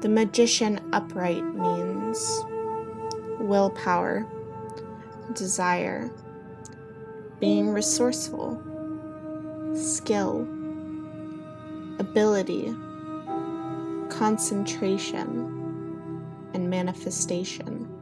The magician upright means willpower, desire, being resourceful, skill, ability, concentration, and manifestation.